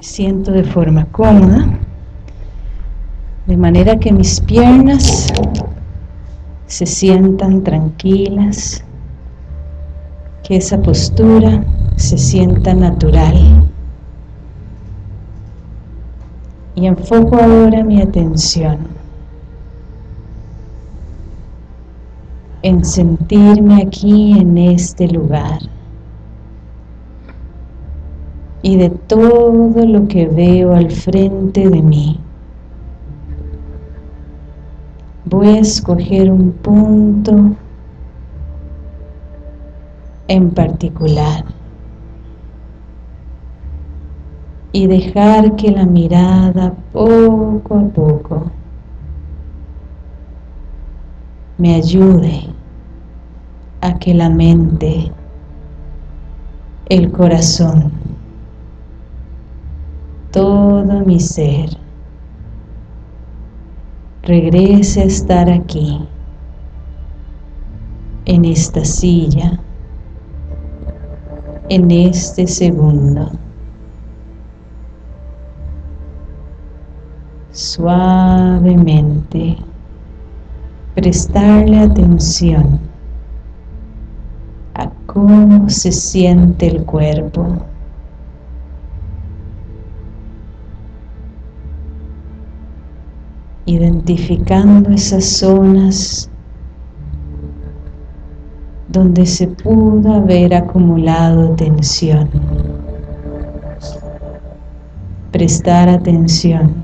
Siento de forma cómoda, de manera que mis piernas se sientan tranquilas, que esa postura se sienta natural. Y enfoco ahora mi atención en sentirme aquí en este lugar y de todo lo que veo al frente de mí. Voy a escoger un punto en particular y dejar que la mirada poco a poco me ayude a que la mente, el corazón, todo mi ser regrese a estar aquí, en esta silla, en este segundo. Suavemente prestarle atención a cómo se siente el cuerpo. Identificando esas zonas donde se pudo haber acumulado tensión. Prestar atención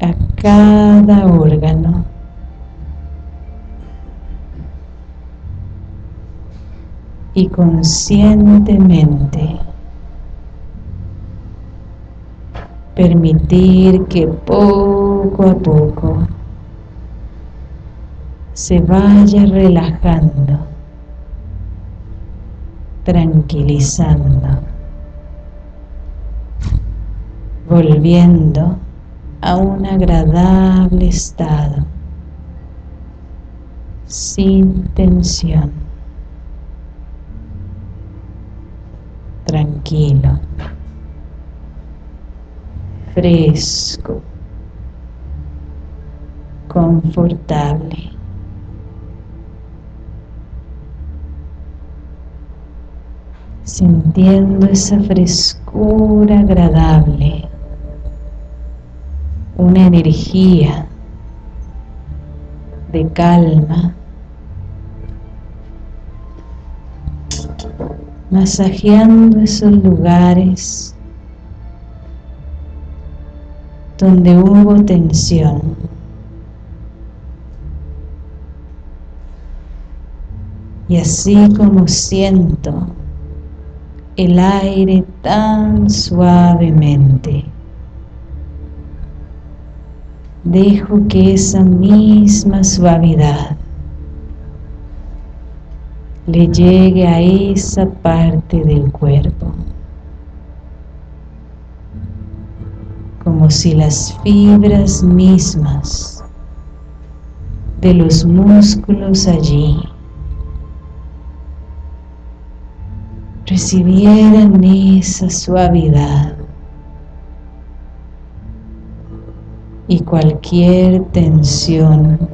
a cada órgano. Y conscientemente permitir que poco a poco se vaya relajando, tranquilizando, volviendo a un agradable estado, sin tensión, tranquilo fresco, confortable. Sintiendo esa frescura agradable, una energía de calma, masajeando esos lugares donde hubo tensión. Y así como siento el aire tan suavemente, dejo que esa misma suavidad le llegue a esa parte del cuerpo. Como si las fibras mismas de los músculos allí recibieran esa suavidad. Y cualquier tensión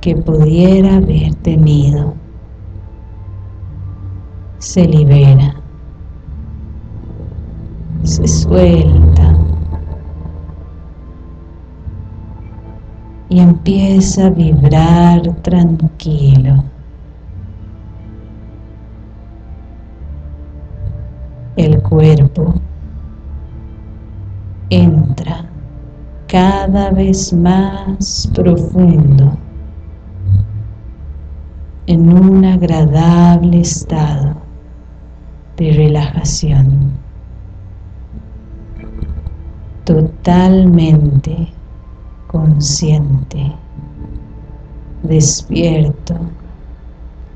que pudiera haber tenido se libera, se suelta y empieza a vibrar tranquilo. El cuerpo entra cada vez más profundo en un agradable estado de relajación totalmente consciente, despierto,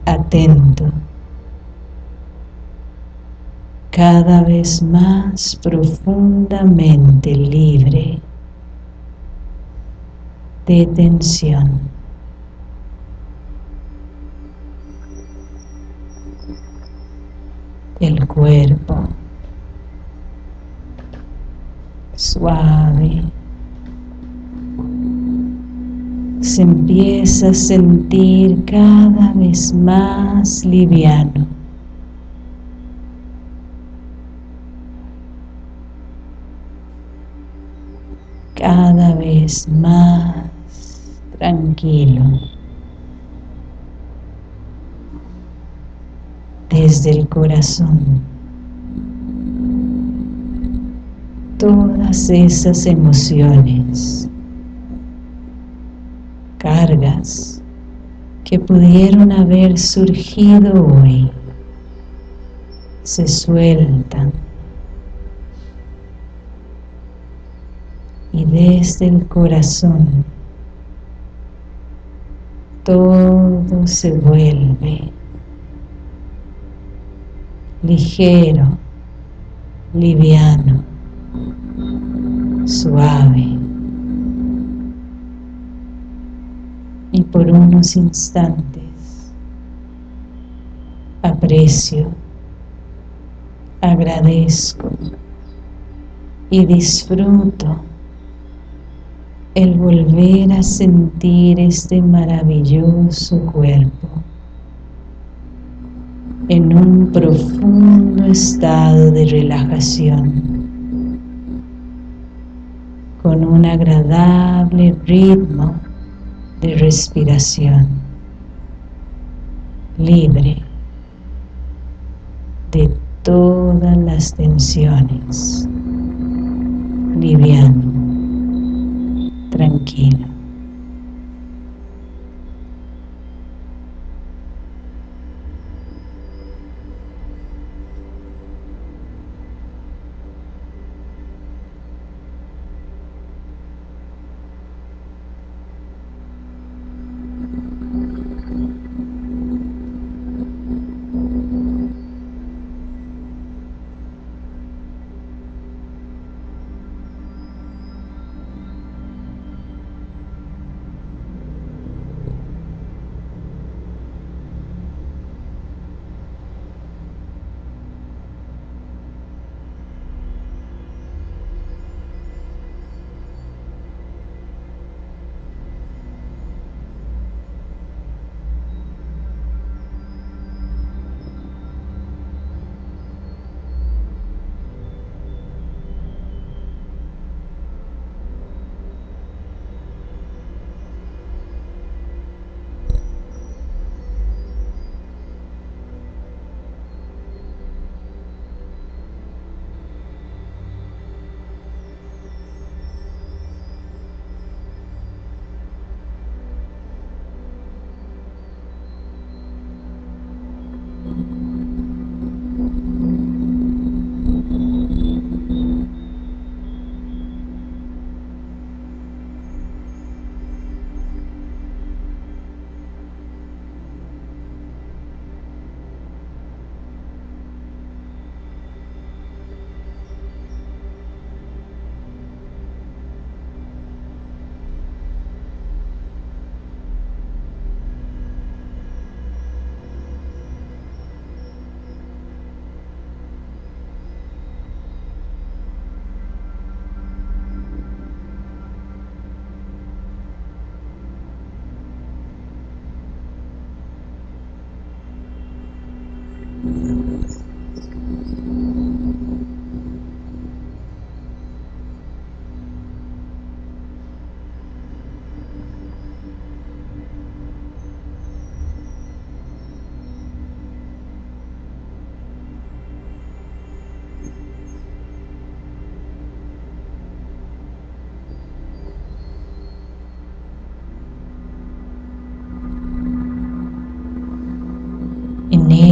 atento, cada vez más profundamente libre de tensión. El cuerpo suave. Se empieza a sentir cada vez más liviano. Cada vez más tranquilo. Desde el corazón. Todas esas emociones, cargas que pudieron haber surgido hoy, se sueltan y desde el corazón todo se vuelve ligero, liviano, suave. Y por unos instantes aprecio, agradezco y disfruto el volver a sentir este maravilloso cuerpo en un profundo estado de relajación con un agradable ritmo de respiración libre de todas las tensiones liviano tranquilo.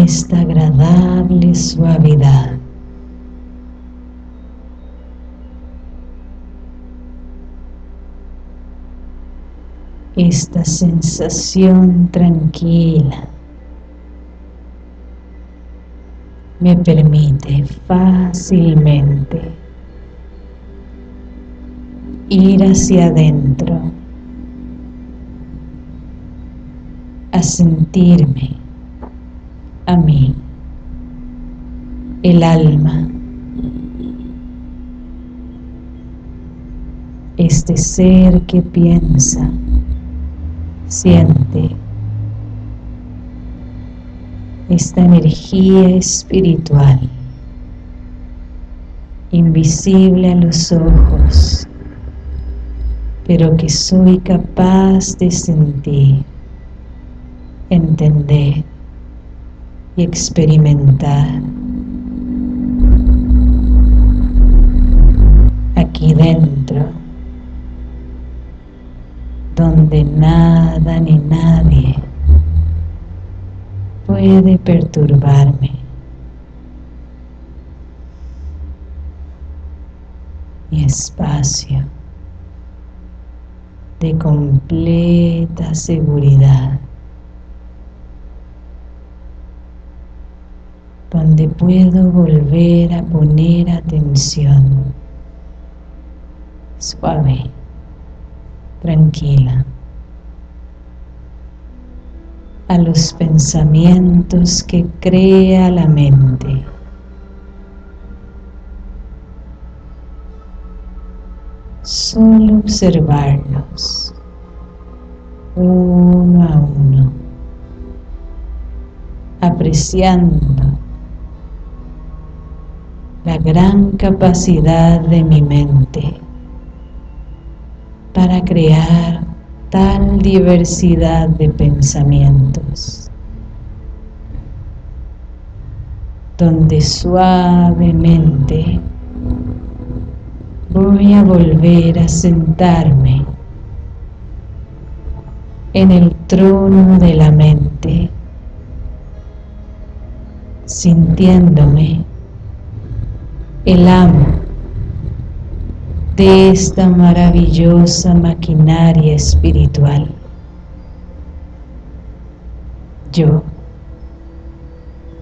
Esta agradable suavidad. Esta sensación tranquila me permite fácilmente ir hacia adentro a sentirme a mí, el alma, este ser que piensa, siente, esta energía espiritual invisible a los ojos, pero que soy capaz de sentir, entender y experimentar. Aquí dentro, donde nada ni nadie puede perturbarme. Mi espacio de completa seguridad, donde puedo volver a poner atención. Suave, tranquila. A los pensamientos que crea la mente. Solo observarlos. Uno a uno, apreciando la gran capacidad de mi mente para crear tal diversidad de pensamientos, donde suavemente voy a volver a sentarme en el trono de la mente, sintiéndome el amo de esta maravillosa maquinaria espiritual. Yo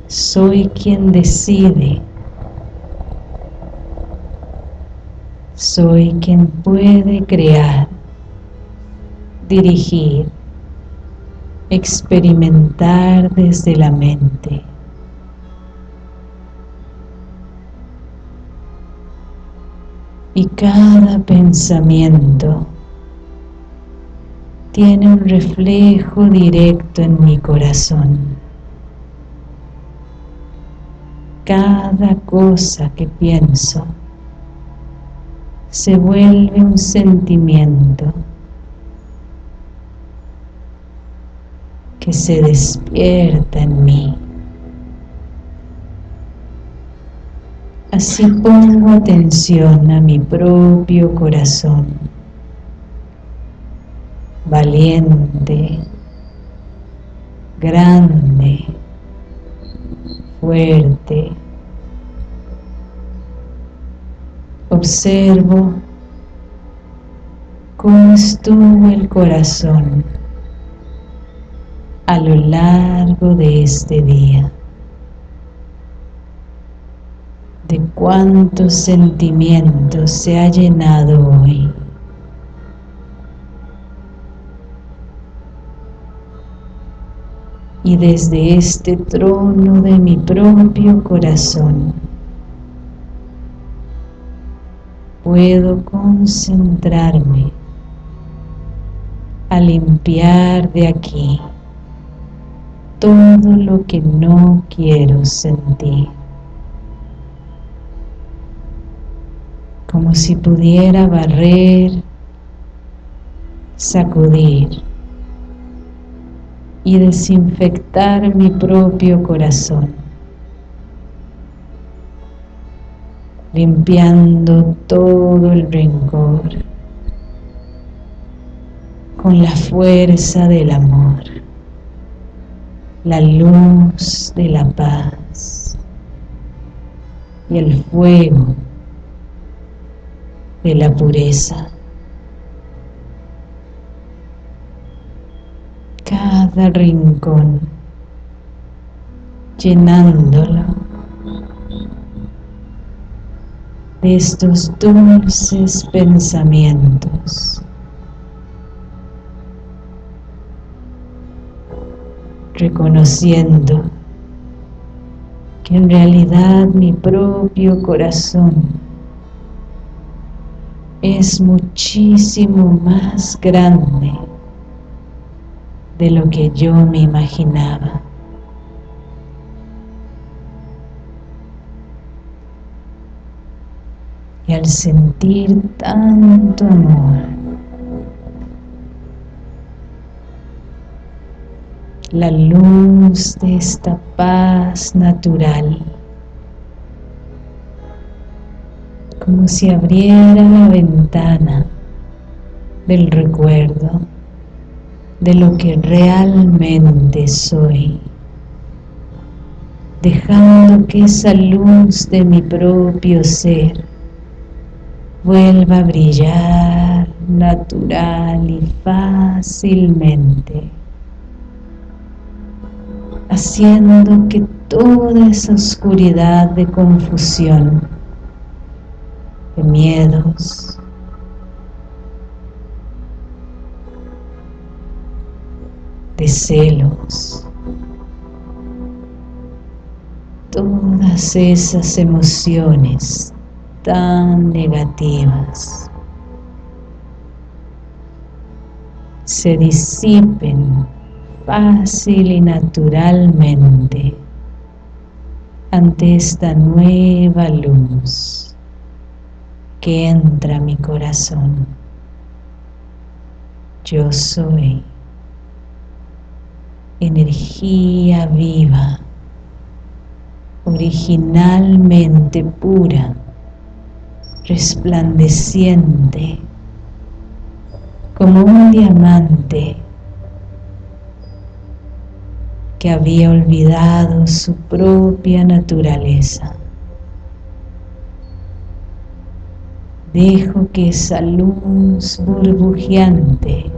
soy quien decide, soy quien puede crear, dirigir, experimentar desde la mente y cada pensamiento tiene un reflejo directo en mi corazón. Cada cosa que pienso se vuelve un sentimiento que se despierta en mí. Así pongo atención a mi propio corazón, valiente, grande, fuerte. Observo cómo estuvo el corazón a lo largo de este día. De cuántos sentimientos se ha llenado hoy. Y desde este trono de mi propio corazón puedo concentrarme a limpiar de aquí todo lo que no quiero sentir. Como si pudiera barrer, sacudir y desinfectar mi propio corazón, limpiando todo el rencor con la fuerza del amor, la luz de la paz y el fuego de la pureza. Cada rincón llenándolo de estos dulces pensamientos. reconociendo que en realidad mi propio corazón es muchísimo más grande de lo que yo me imaginaba. Y al sentir tanto amor, la luz de esta paz natural, como si abriera la ventana del recuerdo de lo que realmente soy, dejando que esa luz de mi propio ser vuelva a brillar natural y fácilmente, haciendo que toda esa oscuridad de confusión, de miedos, de celos, todas esas emociones tan negativas se disipen fácil y naturalmente ante esta nueva luz que entra a mi corazón. Yo soy energía viva, originalmente pura, resplandeciente, como un diamante que había olvidado su propia naturaleza. Dejo que esa luz burbujeante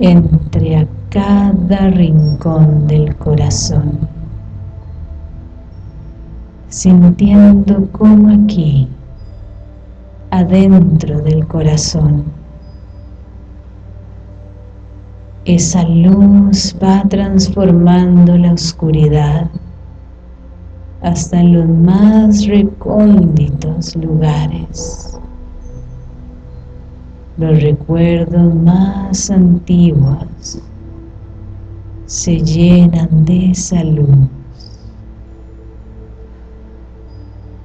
entre a cada rincón del corazón, sintiendo como aquí, adentro del corazón, esa luz va transformando la oscuridad hasta los más recónditos lugares los recuerdos más antiguos se llenan de esa luz,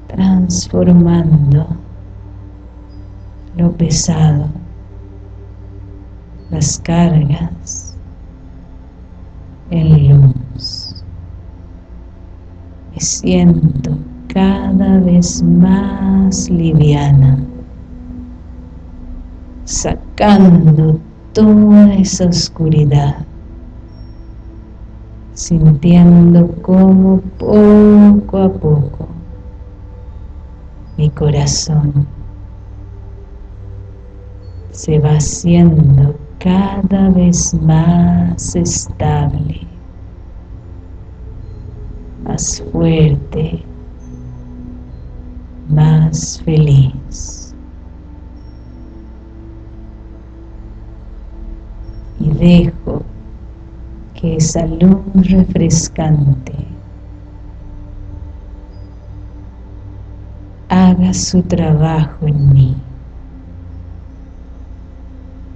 transformando lo pesado, las cargas en luz. Siento cada vez más liviana sacando toda esa oscuridad, sintiendo como poco a poco mi corazón se va haciendo cada vez más estable, más fuerte, más feliz. y dejo que esa luz refrescante haga su trabajo en mí.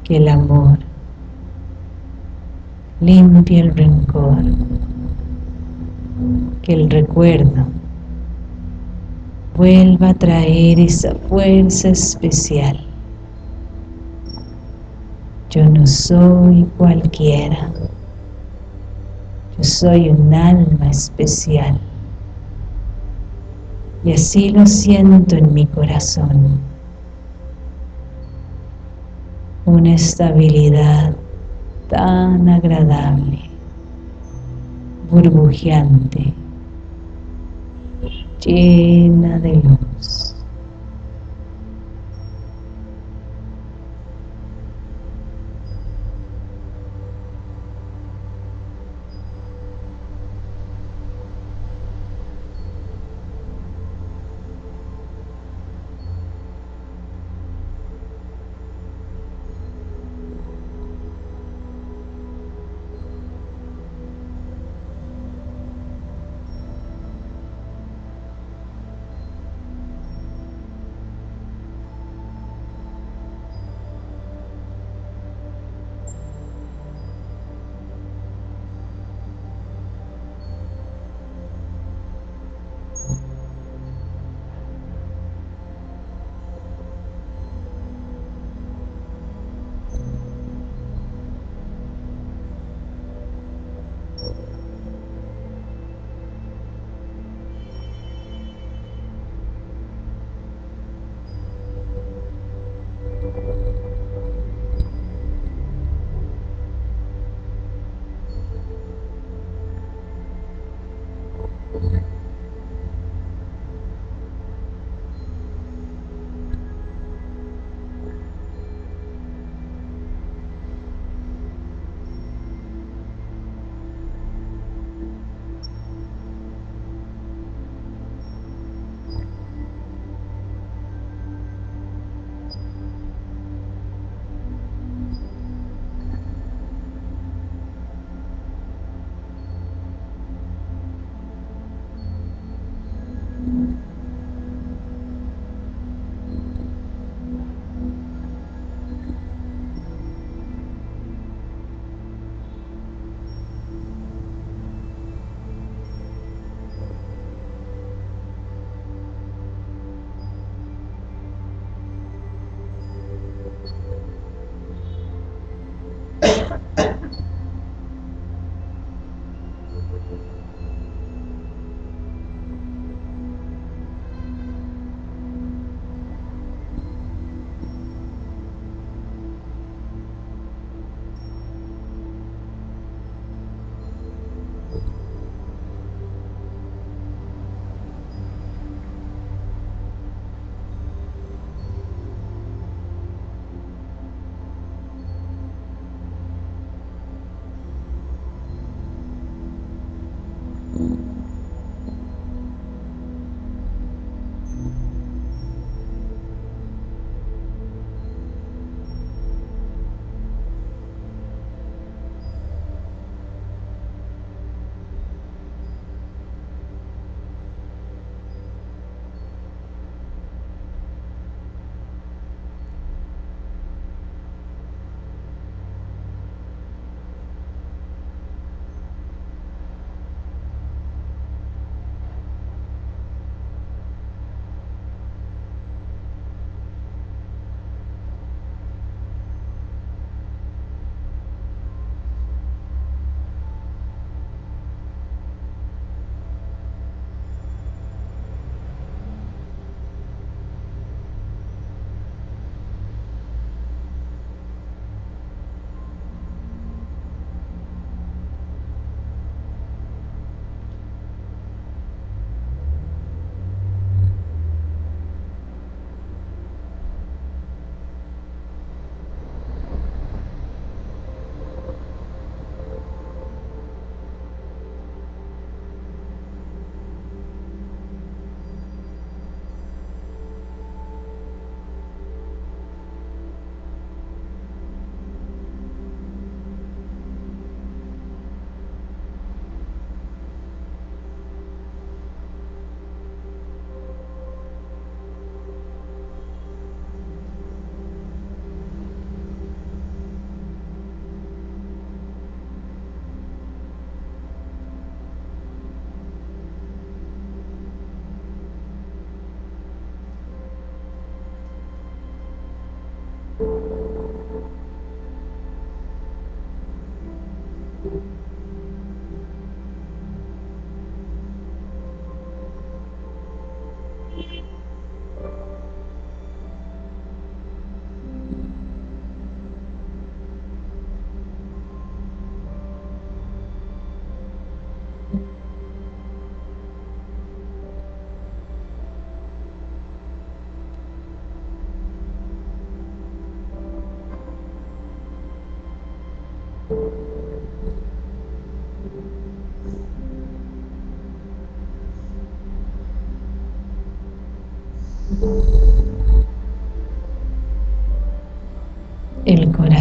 Que el amor limpie el rencor, que el recuerdo vuelva a traer esa fuerza especial yo no soy cualquiera. Yo soy un alma especial. Y así lo siento en mi corazón. Una estabilidad tan agradable, burbujeante, llena de luz.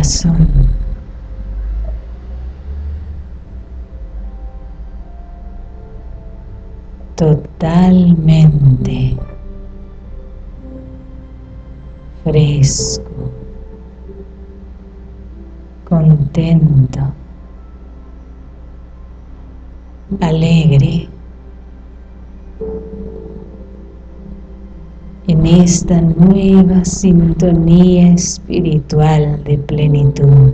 Corazón. Totalmente fresco, contento, alegre. Esta nueva sintonía espiritual de plenitud.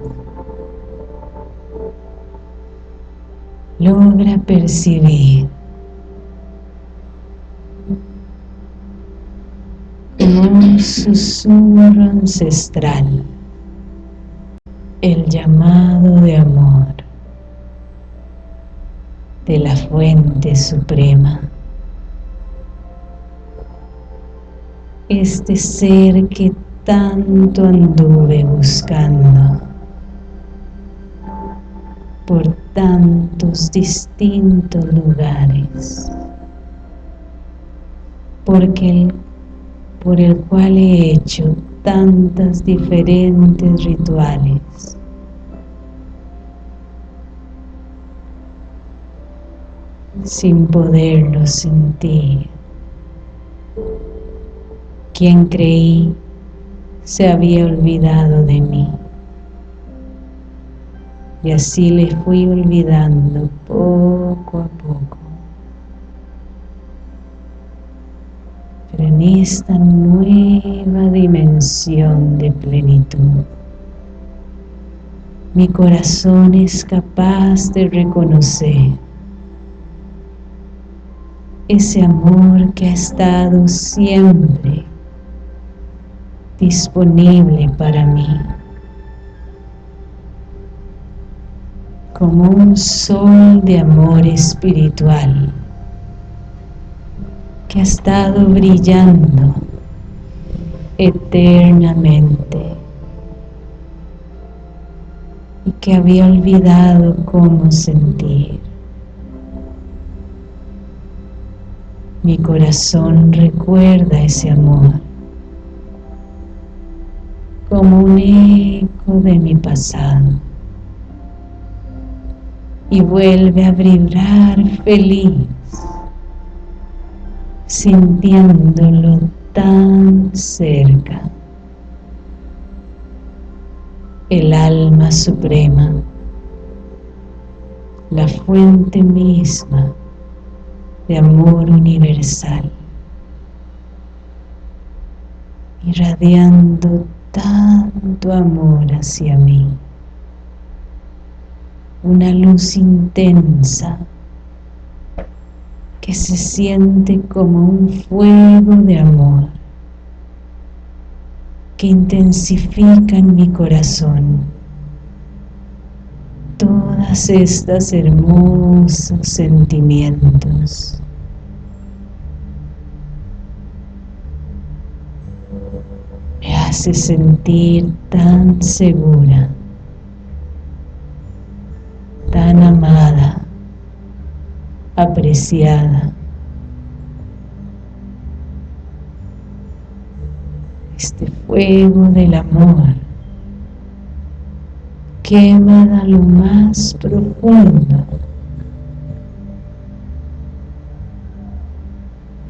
Logra percibir un susurro ancestral, el llamado de amor de la fuente suprema. Este ser que tanto anduve buscando por tantos distintos lugares, porque el, por el cual he hecho tantas diferentes rituales. sin poderlo sentir quien creí se había olvidado de mí. Y así le fui olvidando poco a poco. Pero en esta nueva dimensión de plenitud, mi corazón es capaz de reconocer ese amor que ha estado siempre disponible para mí. Como un sol de amor espiritual que ha estado brillando eternamente y que había olvidado cómo sentir. Mi corazón recuerda ese amor como un eco de mi pasado y vuelve a vibrar feliz sintiéndolo tan cerca. El alma suprema, la fuente misma de amor universal, irradiando tanto amor hacia mí, una luz intensa que se siente como un fuego de amor que intensifica en mi corazón todas estas hermosos sentimientos. Me hace sentir tan segura, tan amada, apreciada. Este fuego del amor quema a lo más profundo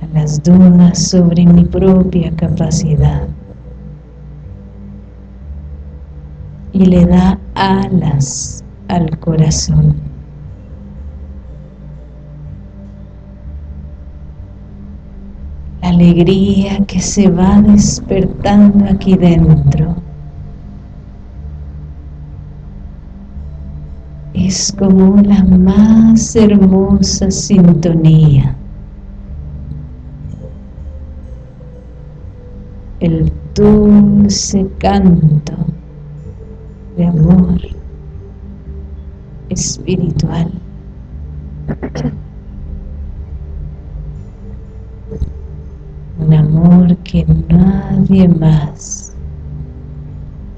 a las dudas sobre mi propia capacidad y le da alas al corazón. alegría que se va despertando aquí dentro. Es como la más hermosa sintonía. El dulce canto de amor espiritual. un amor que nadie más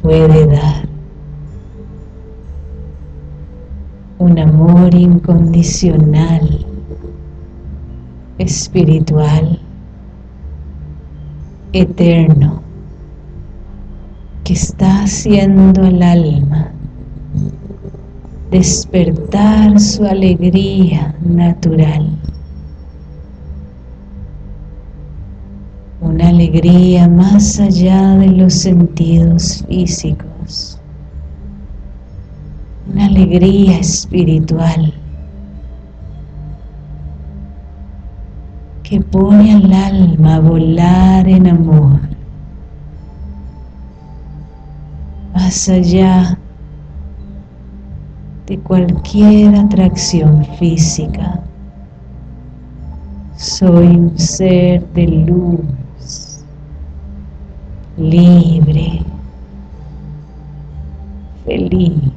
puede dar. Un amor incondicional, espiritual, eterno, que está haciendo al alma. Despertar su alegría natural. Una alegría más allá de los sentidos físicos, una alegría espiritual que pone al alma a volar en amor, más allá de cualquier atracción física. Soy un ser de luz libre, feliz.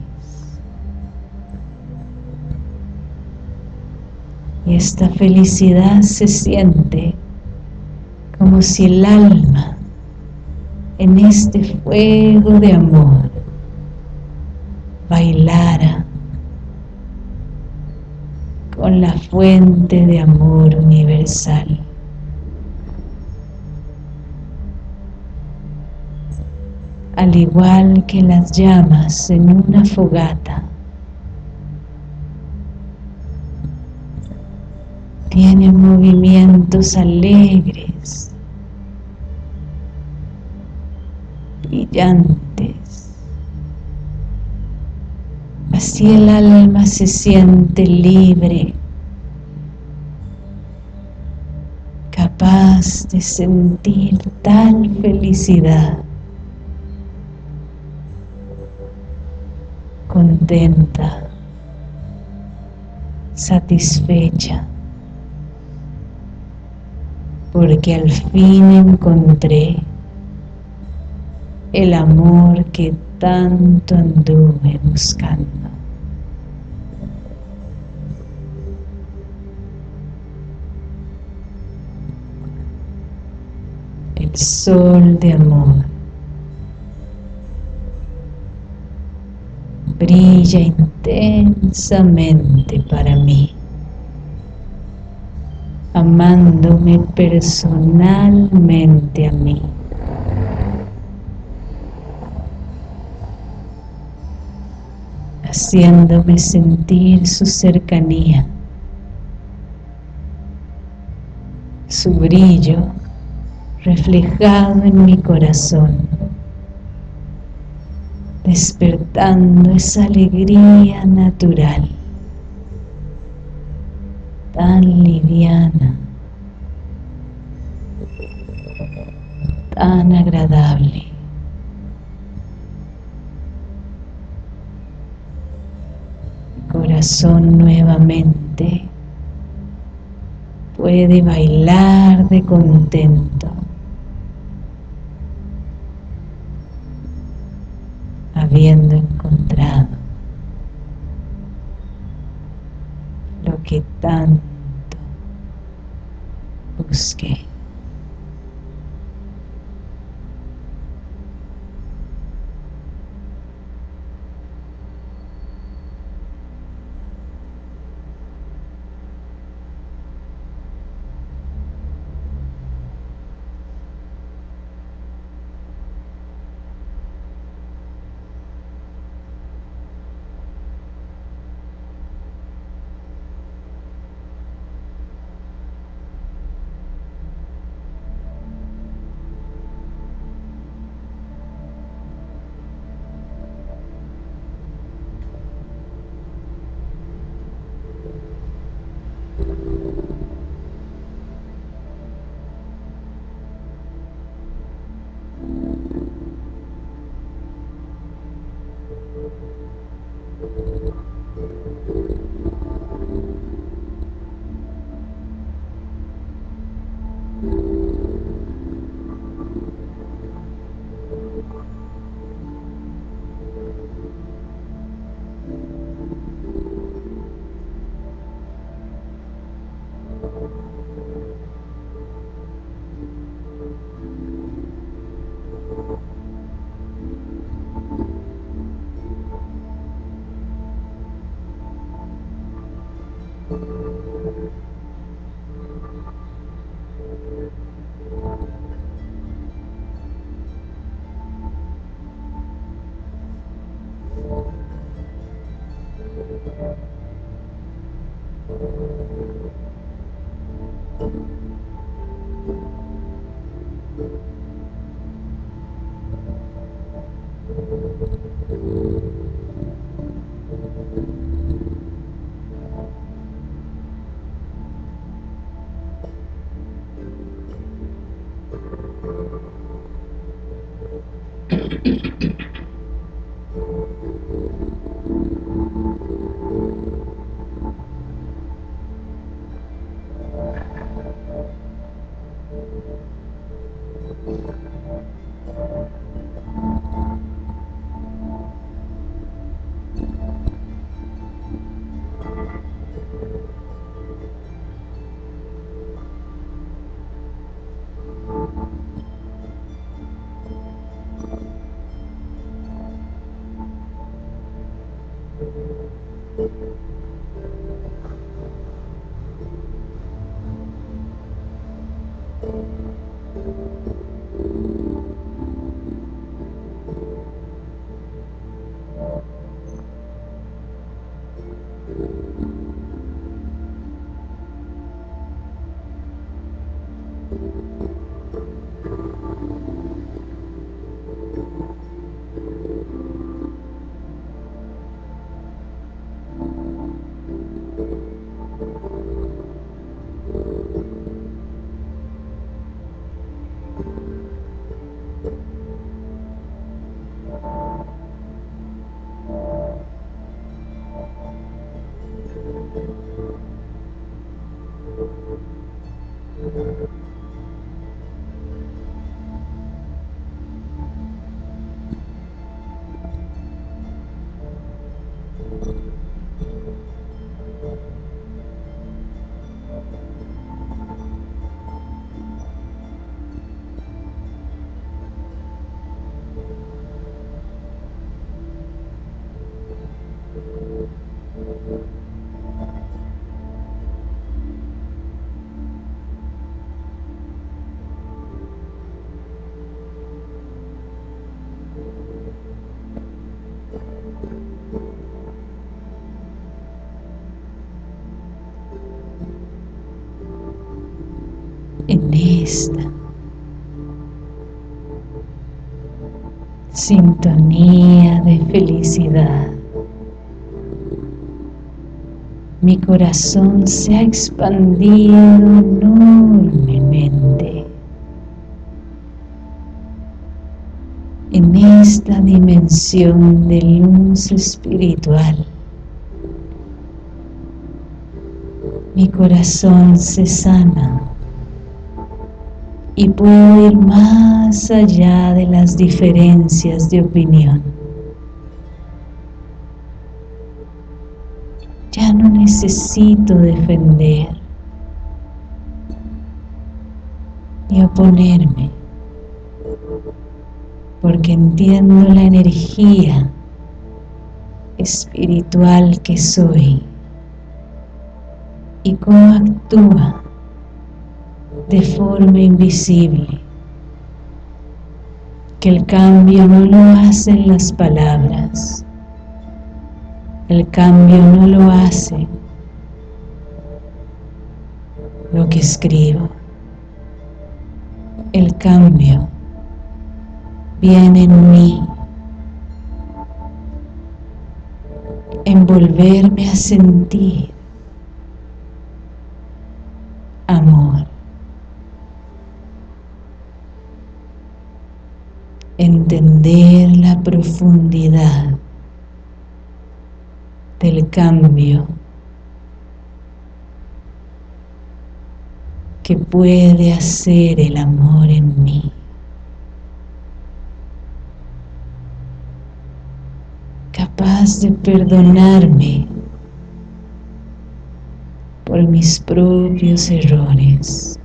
Y esta felicidad se siente como si el alma en este fuego de amor bailara con la fuente de amor universal. al igual que las llamas en una fogata. Tiene movimientos alegres, brillantes. Así el alma se siente libre, capaz de sentir tal felicidad contenta, satisfecha, porque al fin encontré el amor que tanto anduve buscando. El sol de amor brilla intensamente para mí, amándome personalmente a mí. Haciéndome sentir su cercanía, su brillo reflejado en mi corazón, despertando esa alegría natural, tan liviana, tan agradable. Corazón nuevamente puede bailar de contento, habiendo encontrado lo que tanto busqué. Sintonía de felicidad. Mi corazón se ha expandido enormemente. En esta dimensión de luz espiritual, mi corazón se sana y puedo ir más allá de las diferencias de opinión. Ya no necesito defender ni oponerme porque entiendo la energía espiritual que soy y cómo actúa de forma invisible, que el cambio no lo hacen las palabras, el cambio no lo hace lo que escribo, el cambio viene en mí, en volverme a sentir amor. Entender la profundidad del cambio que puede hacer el amor en mí. Capaz de perdonarme por mis propios errores.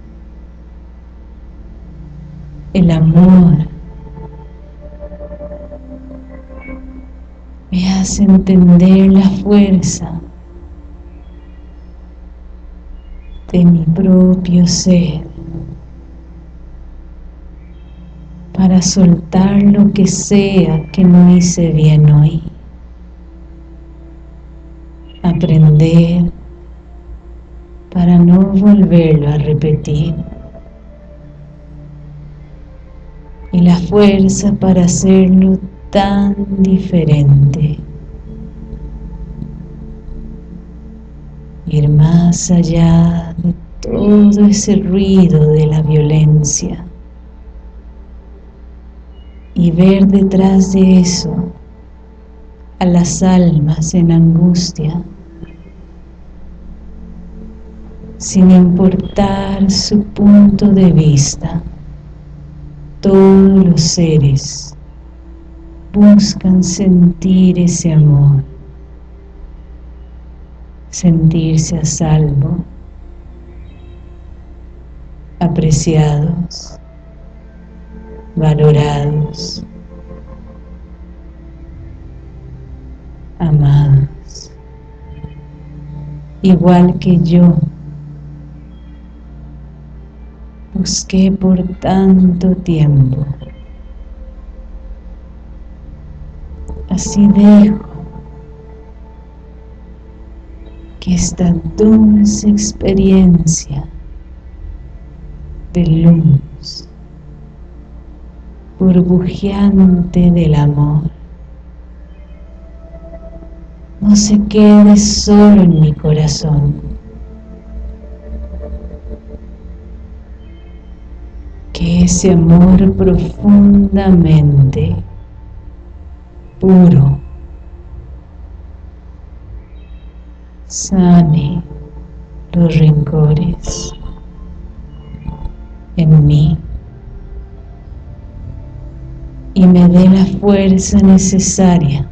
El amor me hace entender la fuerza de mi propio ser para soltar lo que sea que no hice bien hoy. Aprender para no volverlo a repetir. Y la fuerza para hacerlo tan diferente. Ir más allá de todo ese ruido de la violencia y ver detrás de eso a las almas en angustia sin importar su punto de vista todos los seres buscan sentir ese amor, sentirse a salvo, apreciados, valorados, amados, igual que yo busqué por tanto tiempo Así dejo que esta dulce experiencia de luz burbujeante del amor no se quede solo en mi corazón. Que ese amor profundamente puro. Sane los rencores en mí y me dé la fuerza necesaria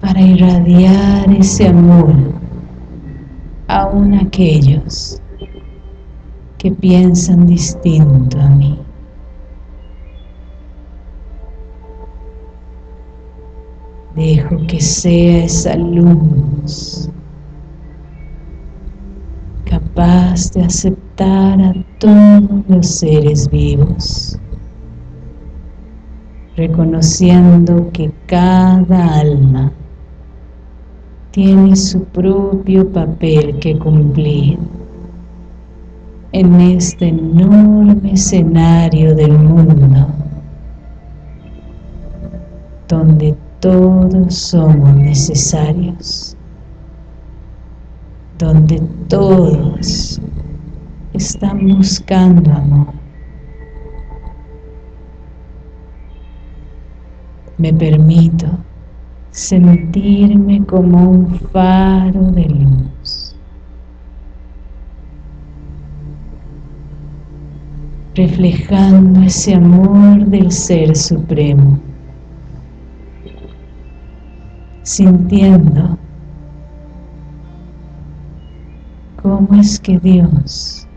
para irradiar ese amor aún aquellos que piensan distinto a mí. Dejo que sea esa luz capaz de aceptar a todos los seres vivos, reconociendo que cada alma tiene su propio papel que cumplir en este enorme escenario del mundo donde todos somos necesarios, donde todos están buscando amor. Me permito sentirme como un faro de luz. reflejando ese amor del Ser Supremo, sintiendo cómo es que Dios,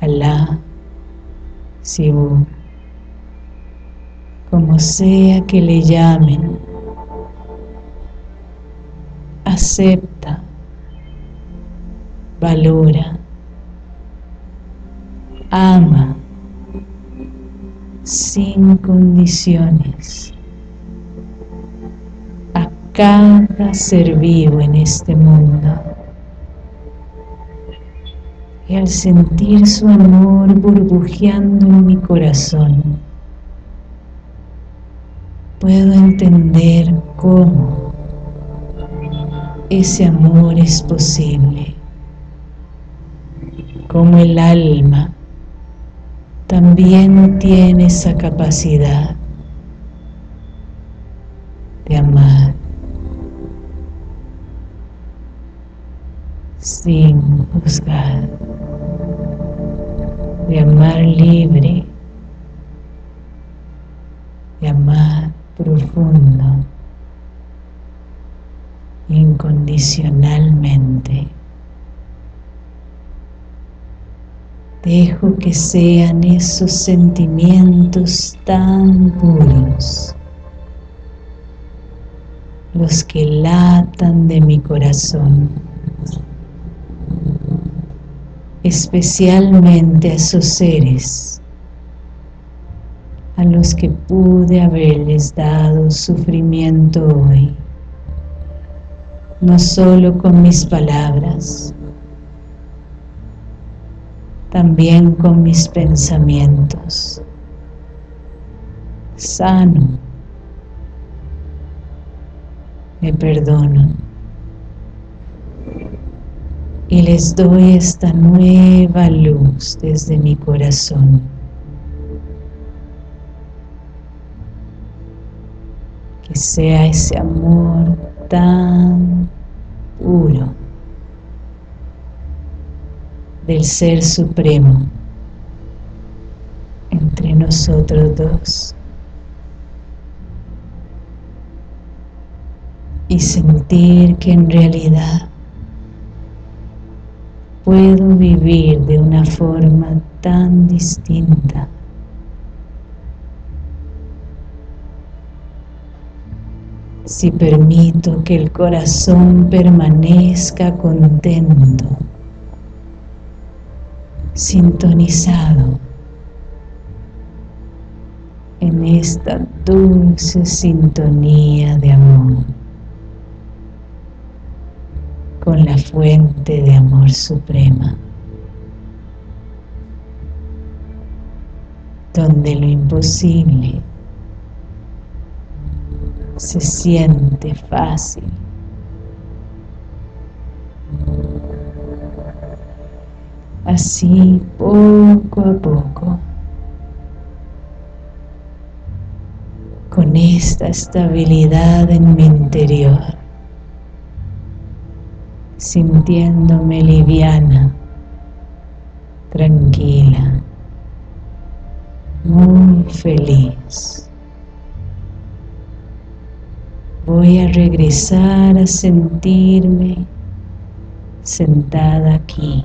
Alá, Sibu, como sea que le llamen, acepta, valora, ama sin condiciones cada ser vivo en este mundo. Y al sentir su amor burbujeando en mi corazón, puedo entender cómo ese amor es posible, cómo el alma también tiene esa capacidad de amar sin juzgar, de amar libre, de amar profundo, incondicionalmente. Dejo que sean esos sentimientos tan puros. Los que latan de mi corazón, especialmente a esos seres a los que pude haberles dado sufrimiento hoy, no solo con mis palabras, también con mis pensamientos. Sano. Me perdono. Y les doy esta nueva luz desde mi corazón. Que sea ese amor tan puro del Ser Supremo entre nosotros dos y sentir que en realidad puedo vivir de una forma tan distinta. Si permito que el corazón permanezca contento sintonizado en esta dulce sintonía de amor con la fuente de amor suprema, donde lo imposible se siente fácil. Así poco a poco, con esta estabilidad en mi interior, sintiéndome liviana, tranquila, muy feliz. Voy a regresar a sentirme sentada aquí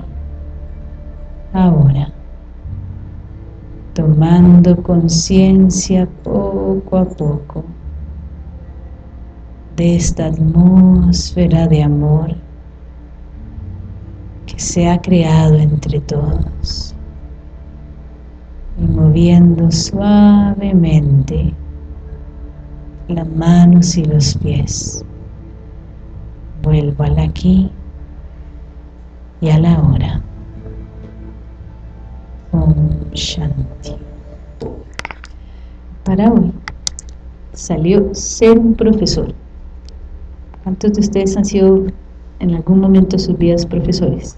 ahora, tomando conciencia poco a poco de esta atmósfera de amor se ha creado entre todos y moviendo suavemente las manos y los pies. Vuelvo al aquí y a la hora Shanti. Para hoy salió ser profesor. ¿Cuántos de ustedes han sido en algún momento de sus vidas profesores?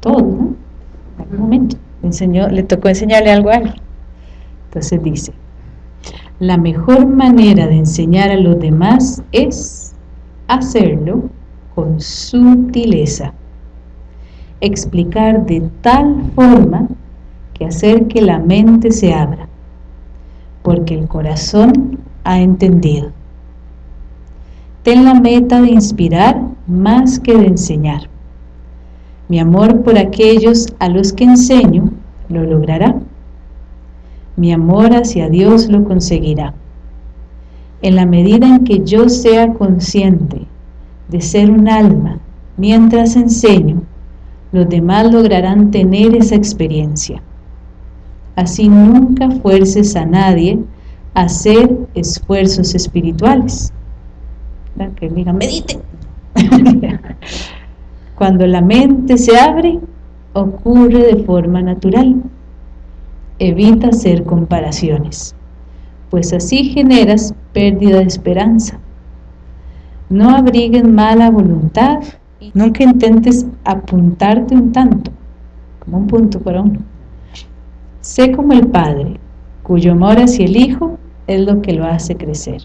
Todos, ¿no? Momento. le tocó enseñarle algo a alguien. Entonces dice, la mejor manera de enseñar a los demás es hacerlo con sutileza explicar de tal forma que hacer que la mente se abra, porque el corazón ha entendido. Ten la meta de inspirar más que de enseñar. Mi amor por aquellos a los que enseño lo logrará. Mi amor hacia Dios lo conseguirá. En la medida en que yo sea consciente de ser un alma mientras enseño, los demás lograrán tener esa experiencia. Así nunca fuerces a nadie a hacer esfuerzos espirituales. Que digan, medite. Cuando la mente se abre, ocurre de forma natural. Evita hacer comparaciones, pues así generas pérdida de esperanza. No abriguen mala voluntad Nunca intentes apuntarte un tanto, como un punto para uno. Sé como el Padre, cuyo amor hacia el Hijo es lo que lo hace crecer.